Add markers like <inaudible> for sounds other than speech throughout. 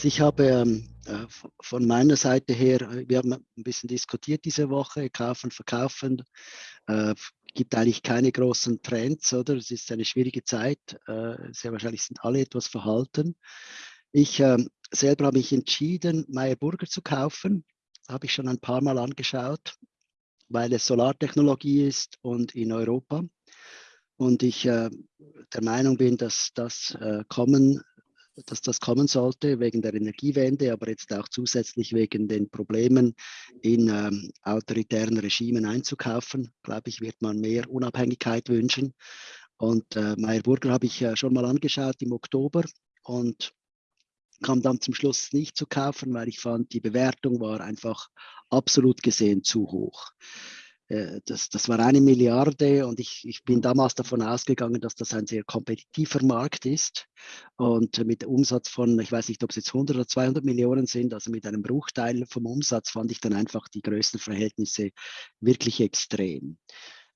Also ich habe ähm, äh, von meiner Seite her, äh, wir haben ein bisschen diskutiert diese Woche, kaufen, verkaufen. Äh, gibt eigentlich keine großen Trends, oder? Es ist eine schwierige Zeit. Äh, sehr wahrscheinlich sind alle etwas verhalten. Ich äh, selber habe mich entschieden, Meyer Burger zu kaufen. Habe ich schon ein paar Mal angeschaut, weil es Solartechnologie ist und in Europa. Und ich der Meinung bin, dass das kommen dass das kommen sollte wegen der Energiewende, aber jetzt auch zusätzlich wegen den Problemen in ähm, autoritären Regimen einzukaufen, glaube ich, wird man mehr Unabhängigkeit wünschen. Und äh, Meyer Burger habe ich äh, schon mal angeschaut im Oktober und kam dann zum Schluss nicht zu kaufen, weil ich fand, die Bewertung war einfach absolut gesehen zu hoch. Äh, das, das war eine Milliarde und ich, ich bin damals davon ausgegangen, dass das ein sehr kompetitiver Markt ist und mit Umsatz von, ich weiß nicht, ob es jetzt 100 oder 200 Millionen sind, also mit einem Bruchteil vom Umsatz fand ich dann einfach die Größenverhältnisse wirklich extrem.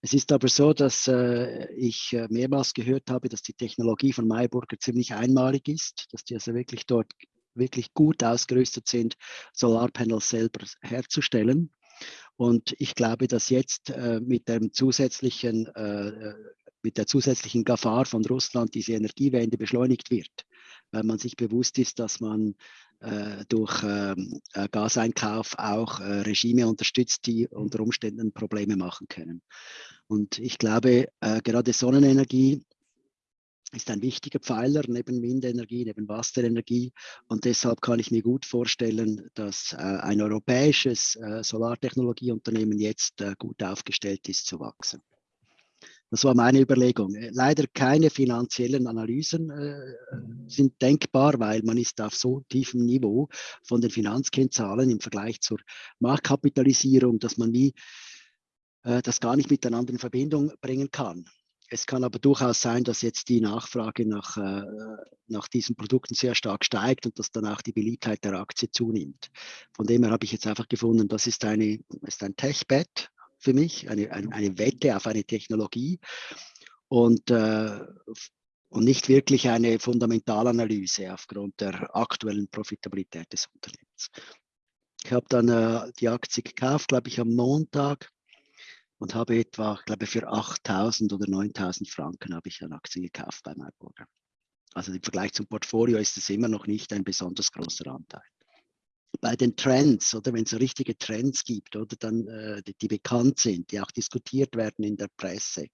Es ist aber so, dass äh, ich äh, mehrmals gehört habe, dass die Technologie von Mayburger ziemlich einmalig ist, dass die also wirklich dort wirklich gut ausgerüstet sind, Solarpanels selber herzustellen. Und ich glaube, dass jetzt äh, mit, dem zusätzlichen, äh, äh, mit der zusätzlichen Gefahr von Russland diese Energiewende beschleunigt wird, weil man sich bewusst ist, dass man äh, durch ähm, äh, Gaseinkauf auch äh, Regime unterstützt, die unter Umständen Probleme machen können. Und ich glaube, gerade Sonnenenergie ist ein wichtiger Pfeiler neben Windenergie, neben Wasserenergie. Und deshalb kann ich mir gut vorstellen, dass äh, ein europäisches äh, Solartechnologieunternehmen jetzt äh, gut aufgestellt ist zu wachsen. Das war meine Überlegung. Äh, leider keine finanziellen Analysen äh, sind denkbar, weil man ist auf so tiefem Niveau von den Finanzkennzahlen im Vergleich zur Marktkapitalisierung, dass man nie äh, das gar nicht miteinander in Verbindung bringen kann. Es kann aber durchaus sein, dass jetzt die Nachfrage nach, äh, nach diesen Produkten sehr stark steigt und dass dann auch die Beliebtheit der Aktie zunimmt. Von dem her habe ich jetzt einfach gefunden, das ist, eine, ist ein Tech-Bet für mich, eine, eine, eine, Wette auf eine Technologie und, äh, und nicht wirklich eine Fundamentalanalyse aufgrund der aktuellen Profitabilität des Unternehmens. Ich habe dann äh, die Aktie gekauft, glaube ich, am Montag und habe etwa, glaube ich, für 8.000 oder 9.000 Franken habe ich eine Aktie gekauft bei Marburger. Also im Vergleich zum Portfolio ist es immer noch nicht ein besonders großer Anteil. Bei den Trends oder wenn es so richtige Trends gibt oder dann äh, die, die, bekannt sind, die auch diskutiert werden in der Presse,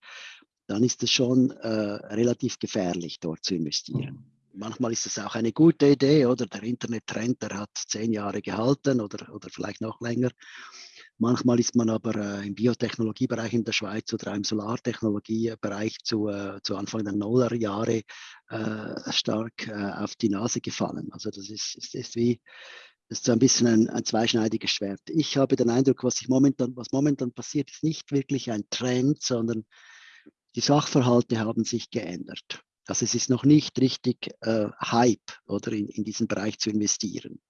dann ist es schon äh, relativ gefährlich, dort zu investieren. Manchmal ist es auch eine gute Idee oder der Internet-Trend, der hat zehn Jahre gehalten oder, oder vielleicht noch länger. Manchmal ist man aber äh, im Biotechnologiebereich in der Schweiz oder im Solartechnologiebereich zu, äh, zu Anfang der Nullerjahre äh, stark äh, auf die Nase gefallen. Also das ist, ist, ist wie ist so ein bisschen ein, ein, zweischneidiges Schwert. Ich habe den Eindruck, was, momentan, was momentan passiert, ist nicht wirklich ein Trend, sondern die Sachverhalte haben sich geändert. Also es ist noch nicht richtig äh, Hype oder in, in diesen Bereich zu investieren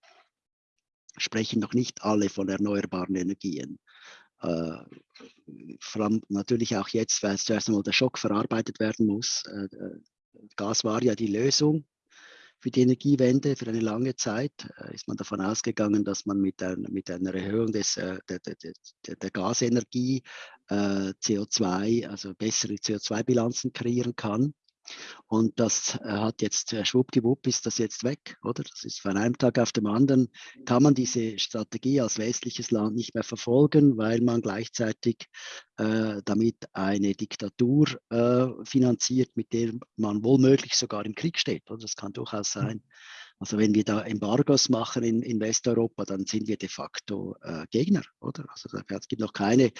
sprechen noch nicht alle von erneuerbaren Energien. Äh, vor allem natürlich auch jetzt, weil zuerst einmal der Schock verarbeitet werden muss. Äh, äh, Gas war ja die Lösung für die Energiewende für eine lange Zeit. Äh, ist man davon ausgegangen, dass man mit, ein, mit einer Erhöhung des, äh, der, der, der, der Gasenergie äh, CO2, also bessere CO2-Bilanzen kreieren kann. Und das äh, hat jetzt äh, schwuppdiwupp ist das jetzt weg, oder? Das ist von einem Tag auf den anderen, kann man diese Strategie als westliches Land nicht mehr verfolgen, weil man gleichzeitig äh, damit eine Diktatur äh, finanziert, mit der man wohlmöglich sogar im Krieg steht. Oder? Das kann durchaus hm. sein. Also wenn wir da Embargos machen in, in Westeuropa, dann sind wir de facto äh, Gegner, oder? Also es gibt noch keine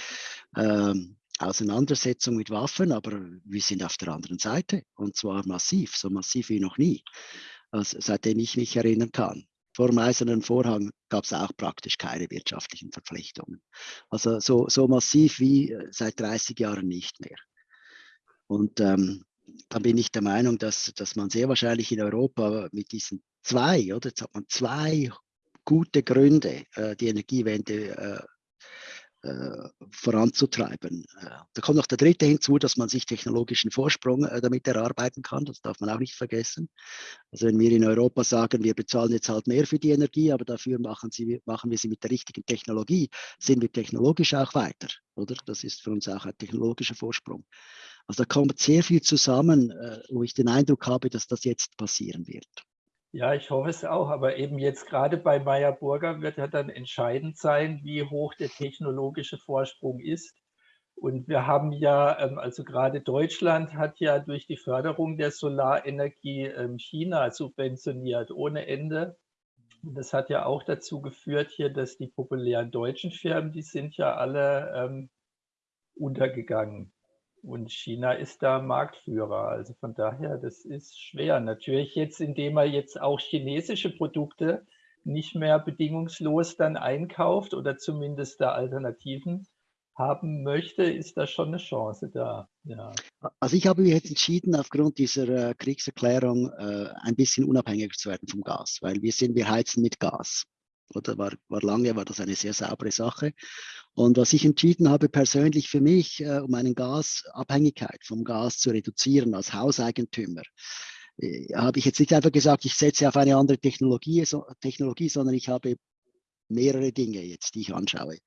ähm, Auseinandersetzung mit Waffen, aber wir sind auf der anderen Seite und zwar massiv, so massiv wie noch nie, also seitdem ich mich erinnern kann. Vor dem Eisernen Vorhang gab es auch praktisch keine wirtschaftlichen Verpflichtungen. Also so, so massiv wie äh, seit 30 Jahren nicht mehr. Und ähm, dann bin ich der Meinung, dass, dass man sehr wahrscheinlich in Europa mit diesen zwei, oder jetzt hat man zwei gute Gründe, äh, die Energiewende äh, voranzutreiben. Äh, da kommt noch der dritte hinzu, dass man sich technologischen Vorsprung äh, damit erarbeiten kann. Das darf man auch nicht vergessen. Also wenn wir in Europa sagen, wir bezahlen jetzt halt mehr für die Energie, aber dafür machen, sie, machen wir sie mit der richtigen Technologie, sind wir technologisch auch weiter. Oder? Das ist für uns auch ein technologischer Vorsprung. Also da kommt sehr viel zusammen, wo ich den Eindruck habe, dass das jetzt passieren wird. Ja, ich hoffe es auch, aber eben jetzt gerade bei Meyer Burger wird ja dann entscheidend sein, wie hoch der technologische Vorsprung ist. Und wir haben ja, ähm, also gerade Deutschland hat ja durch die Förderung der Solarenergie ähm, China subventioniert ohne Ende. Und das hat ja auch dazu geführt hier, dass die populären deutschen Firmen, die sind ja alle ähm, untergegangen. Und China ist da Marktführer. Also von daher, das ist schwer. Natürlich jetzt, indem er jetzt auch chinesische Produkte nicht mehr bedingungslos dann einkauft oder zumindest da Alternativen haben möchte, ist da schon eine Chance da. Ja. Also ich habe mich jetzt entschieden, aufgrund dieser äh, Kriegserklärung äh, ein bisschen unabhängiger zu werden vom Gas, weil wir sind, wir heizen mit Gas oder war, war lange, war das eine sehr saubere Sache. Und was ich entschieden habe persönlich für mich, äh, um eine Gasabhängigkeit vom Gas zu reduzieren als Hauseigentümer, äh, habe ich jetzt nicht einfach gesagt, ich setze auf eine andere Technologie, so, Technologie, sondern ich habe mehrere Dinge jetzt, die ich anschaue.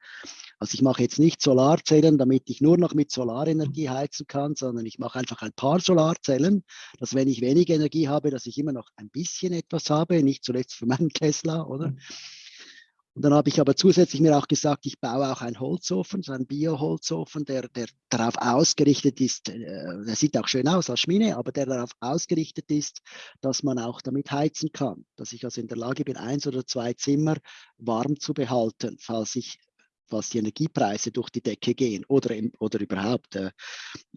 Also ich mache jetzt nicht Solarzellen, damit ich nur noch mit Solarenergie heizen kann, sondern ich mache einfach ein paar Solarzellen, dass wenn ich wenig Energie habe, dass ich immer noch ein bisschen etwas habe, nicht zuletzt für meinen <laughs> Tesla, oder? Und dann habe ich aber zusätzlich mir auch gesagt, ich baue auch einen Holzofen, so einen Bioholzofen, der, der darauf ausgerichtet ist, äh, der sieht auch schön aus als Schmine, aber der darauf ausgerichtet ist, dass man auch damit heizen kann. Dass ich also in der Lage bin, eins oder zwei Zimmer warm zu behalten, falls ich falls die Energiepreise durch die Decke gehen oder, oder überhaupt äh,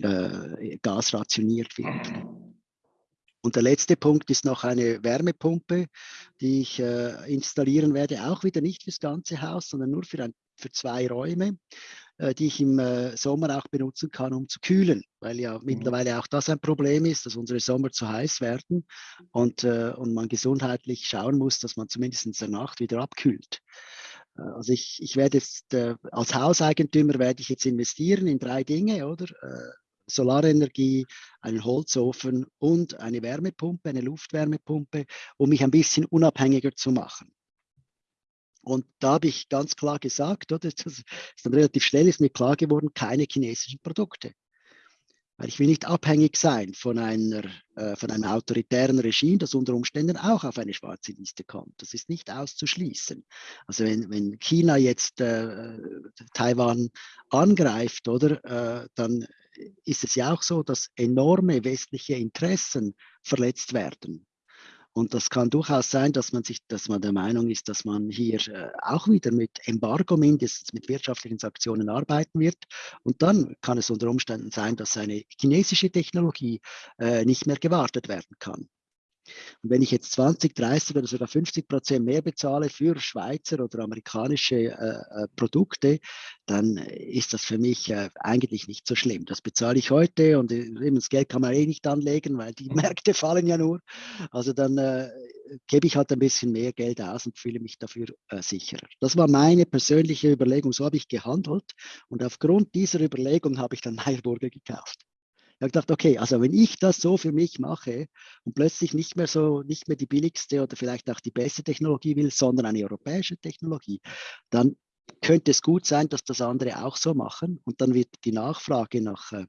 äh, Gas rationiert wird. Und der letzte Punkt ist noch eine Wärmepumpe, die ich äh, installieren werde, auch wieder nicht fürs ganze Haus, sondern nur für, ein, für zwei Räume, äh, die ich im äh, Sommer auch benutzen kann, um zu kühlen, weil ja mhm. mittlerweile auch das ein Problem ist, dass unsere Sommer zu heiß werden und, äh, und man gesundheitlich schauen muss, dass man zumindest in der Nacht wieder abkühlt. Äh, also ich, ich werde jetzt äh, als Hauseigentümer werde ich jetzt investieren in drei Dinge, oder? Solarenergie, einen Holzofen und eine Wärmepumpe, eine Luftwärmepumpe, um mich ein bisschen unabhängiger zu machen. Und da habe ich ganz klar gesagt, oder, <laughs> das ist dann relativ schnell ist mir klar geworden, keine chinesischen Produkte. Weil ich will nicht abhängig sein von, einer, äh, von einem autoritären Regime, das unter Umständen auch auf eine schwarze Liste kommt. Das ist nicht auszuschließen. Also wenn, wenn China jetzt äh, Taiwan angreift, oder, äh, dann ist es ja auch so, dass enorme westliche Interessen verletzt werden. Und das kann durchaus sein, dass man sich, dass man der Meinung ist, dass man hier äh, auch wieder mit Embargo mindestens mit wirtschaftlichen Sanktionen arbeiten wird. Und dann kann es unter Umständen sein, dass eine chinesische Technologie äh, nicht mehr gewartet werden kann. Und wenn ich jetzt 20, 30 oder sogar 50 Prozent mehr bezahle für Schweizer oder amerikanische äh, äh, Produkte, dann ist das für mich äh, eigentlich nicht so schlimm. Das bezahle ich heute und äh, das Geld kann man eh nicht anlegen, weil die Märkte fallen ja nur. Also dann äh, gebe ich halt ein bisschen mehr Geld aus und fühle mich dafür äh, sicherer. Das war meine persönliche Überlegung, so habe ich gehandelt und aufgrund dieser Überlegung habe ich dann <laughs> Meyerburger gekauft. Ich habe gedacht, okay, also wenn ich das so für mich mache und plötzlich nicht mehr so, nicht mehr die billigste oder vielleicht auch die beste Technologie will, sondern eine europäische Technologie, dann könnte es gut sein, dass das andere auch so machen und dann wird die Nachfrage nach äh,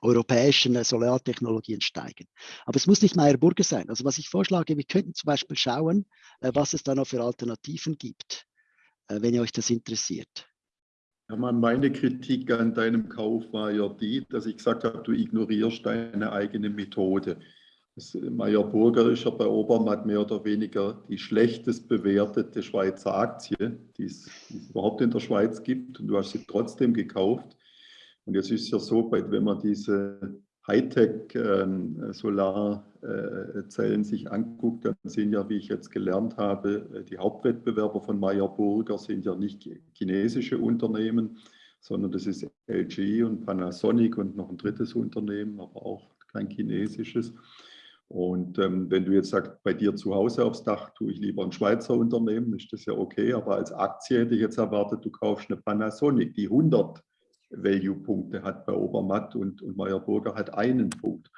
europäischen äh, Solartechnologien steigen. Aber es muss nicht Meyer Burger sein. Also was ich vorschlage, wir könnten zum Beispiel schauen, äh, was es da noch für Alternativen gibt, wenn ihr euch das interessiert. Hermann, meine Kritik an deinem Kauf war ja die, dass ich gesagt habe, du ignorierst deine eigene Methode. Das Meyer Burger ist ja bei Obermatt mehr oder weniger die schlechtest bewertete Schweizer Aktie, die es, die es überhaupt in der Schweiz gibt. Und du hast sie trotzdem gekauft. Und jetzt ist es ja so, wenn man diese Hightech-Solarzellen ähm, äh, sich anguckt, dann sind ja, wie ich jetzt gelernt habe, äh, die Hauptwettbewerber von Meyer Burger sind ja nicht chinesische Unternehmen, sondern das ist LG und Panasonic und noch ein drittes Unternehmen, aber auch kein chinesisches. Und ähm, wenn du jetzt sagst, bei dir zu Hause aufs Dach tue ich lieber ein Schweizer Unternehmen, ist das ja okay. Aber als Aktie hätte ich jetzt erwartet, du kaufst eine Panasonic, die 100 Value-Punkte hat bei Obermatt und, und Meyer Burger hat einen Punkt.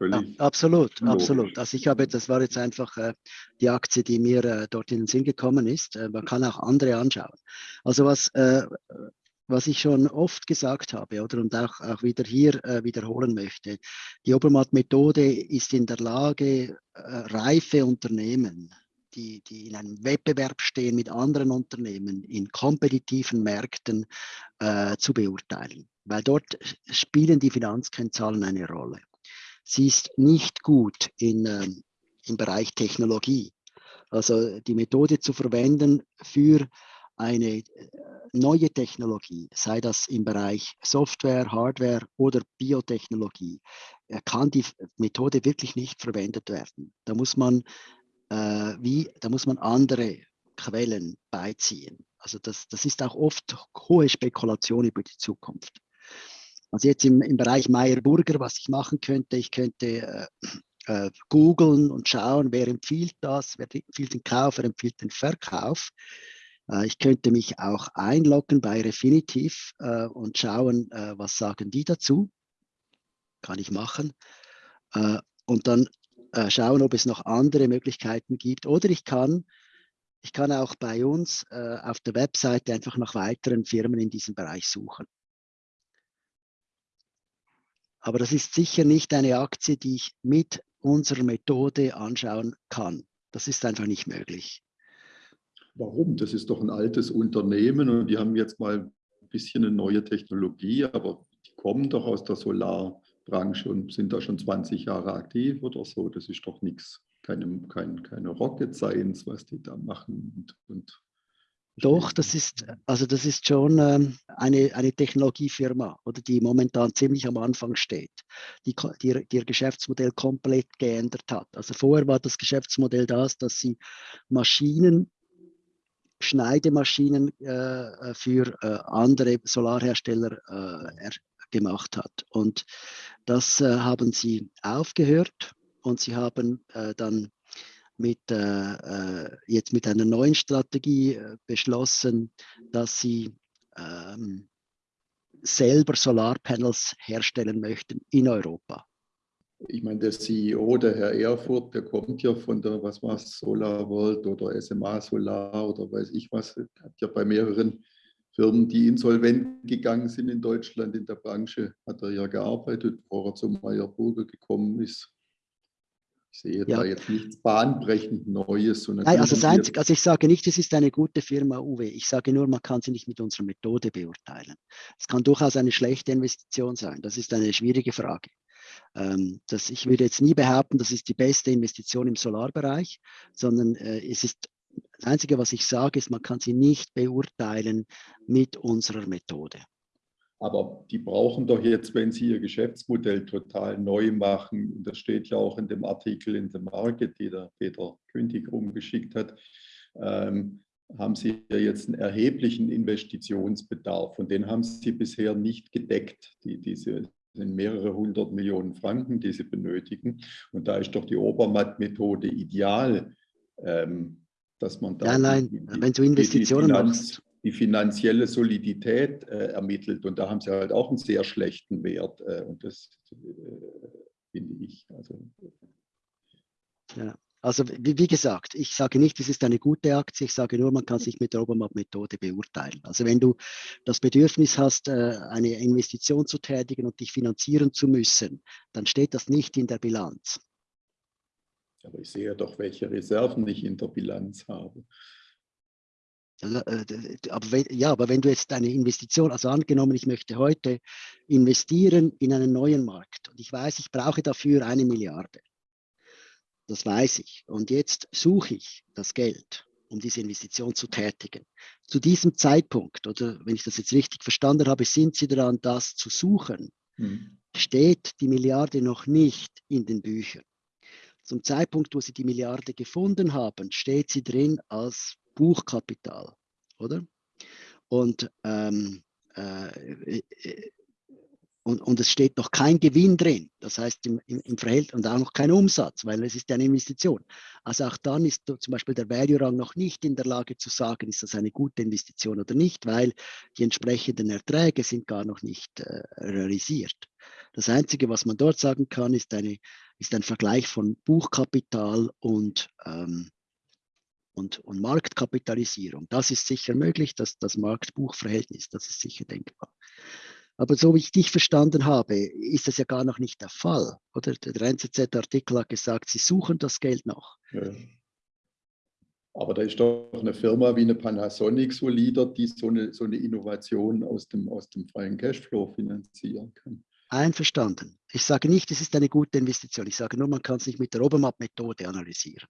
Ja, absolut, logisch. absolut. Also ich habe, das war jetzt einfach äh, die Aktie, die mir äh, dort in den Sinn gekommen ist. Äh, man kann auch andere anschauen. Also was, äh, was ich schon oft gesagt habe oder und auch, auch wieder hier äh, wiederholen möchte, die Obermatt-Methode ist in der Lage, äh, reife Unternehmen die, die in einem Wettbewerb stehen mit anderen Unternehmen in kompetitiven Märkten äh, zu beurteilen. Weil dort spielen die Finanzkennzahlen eine Rolle. Sie ist nicht gut in, äh, im Bereich Technologie. Also die Methode zu verwenden für eine äh, neue Technologie, sei das im Bereich Software, Hardware oder Biotechnologie, äh, kann die Methode wirklich nicht verwendet werden. Da muss man äh, wie, da muss man andere Quellen beiziehen. Also das, das ist auch oft hohe Spekulation über die Zukunft. Also jetzt im, im Bereich Meyer-Burger, was ich machen könnte, ich könnte äh, äh, googeln und schauen, wer empfiehlt das, wer empfiehlt den Kauf, wer empfiehlt den Verkauf. Äh, ich könnte mich auch einloggen bei Refinitiv äh, und schauen, äh, was sagen die dazu. Kann ich machen. Äh, und dann äh, schauen, ob es noch andere Möglichkeiten gibt. Oder ich kann, ich kann auch bei uns äh, auf der Webseite einfach nach weiteren Firmen in diesem Bereich suchen. Aber das ist sicher nicht eine Aktie, die ich mit unserer Methode anschauen kann. Das ist einfach nicht möglich. Warum? Das ist doch ein altes Unternehmen und die haben jetzt mal ein bisschen eine neue Technologie, aber die kommen doch aus der Solar- Branche und sind da schon 20 Jahre aktiv oder so. Das ist doch nichts, keine, kein, keine Rocket Science, was die da machen. Und, und doch, das ist, also das ist schon ähm, eine, eine Technologiefirma, oder die momentan ziemlich am Anfang steht, die, die, die ihr Geschäftsmodell komplett geändert hat. Also vorher war das Geschäftsmodell das, dass sie Maschinen Schneidemaschinen äh, für äh, andere Solarhersteller äh, gemacht hat. Und das äh, haben sie aufgehört und sie haben äh, dann mit, äh, äh jetzt mit einer neuen Strategie äh, beschlossen, dass sie ähm, selber Solarpanels herstellen möchten in Europa. Ich meine, der CEO, der Herr Erfurt, der kommt ja von der, was war es, Solar World oder SMA Solar oder weiß ich was, hat ja bei mehreren Firmen, die insolvent gegangen sind in Deutschland in der Branche, hat er ja gearbeitet, bevor er zum Meyer Burger gekommen ist. Ich sehe ja. da jetzt nichts bahnbrechend Neues. Nein, also, das Einzige, also ich sage nicht, es ist eine gute Firma, Uwe. Ich sage nur, man kann sie nicht mit unserer Methode beurteilen. Es kann durchaus eine schlechte Investition sein. Das ist eine schwierige Frage. Ähm, das, ich würde jetzt nie behaupten, das ist die beste Investition im Solarbereich, sondern äh, es ist das Einzige, was ich sage, ist, man kann sie nicht beurteilen mit unserer Methode. Aber die brauchen doch jetzt, wenn sie ihr Geschäftsmodell total neu machen, und das steht ja auch in dem Artikel in The Market, die der Peter Kündig rumgeschickt hat, ähm, haben sie ja jetzt einen erheblichen Investitionsbedarf und den haben sie bisher nicht gedeckt. Die, diese sind mehrere hundert Millionen Franken, die sie benötigen. Und da ist doch die Obermatt-Methode ideal, ähm, dass man da ja, nein, die, wenn du Investitionen die Finanz, machst. die finanzielle Solidität äh, ermittelt und da haben sie halt auch einen sehr schlechten Wert äh, und das äh, finde ich. Also, ja. Also wie, wie, gesagt, ich sage nicht, es ist eine gute Aktie, ich sage nur, man kann sich mit der Obermatt-Methode beurteilen. Also wenn du das Bedürfnis hast, äh, eine Investition zu tätigen und dich finanzieren zu müssen, dann steht das nicht in der Bilanz. Aber ich sehe doch, welche Reserven ich in der Bilanz habe. Äh, aber wenn, ja, aber wenn du jetzt eine Investition, also angenommen, ich möchte heute investieren in einen neuen Markt und ich weiß, ich brauche dafür eine Milliarde. Das weiß ich. Und jetzt suche ich das Geld, um diese Investition zu tätigen. Zu diesem Zeitpunkt, oder wenn ich das jetzt richtig verstanden habe, sind Sie daran, das zu suchen, hm. steht die Milliarde noch nicht in den Büchern. Zum Zeitpunkt, wo Sie die Milliarde gefunden haben, steht sie drin als Buchkapital, oder? Und ähm, äh, und, und es steht noch kein Gewinn drin, das heißt im, im, im Verhältnis und auch noch kein Umsatz, weil es ist eine Investition. Also auch dann ist zum Beispiel der Value-Rang noch nicht in der Lage zu sagen, ist das eine gute Investition oder nicht, weil die entsprechenden Erträge sind gar noch nicht äh, realisiert. Das Einzige, was man dort sagen kann, ist, eine, ist ein Vergleich von Buchkapital und, ähm, und, und Marktkapitalisierung. Das ist sicher möglich, dass das Markt-Buch-Verhältnis, das ist sicher denkbar. Aber so wie ich dich verstanden habe, ist das ja gar noch nicht der Fall. Oder der NZZ-Artikel hat gesagt, sie suchen das Geld noch. Ja. Aber da ist doch eine Firma wie eine Panasonic so Leader, die so eine, so eine Innovation aus dem, aus dem freien Cashflow finanzieren kann. Einverstanden. Ich sage nicht, es ist eine gute Investition. Ich sage nur, man kann es nicht mit der Obermatt-Methode analysieren.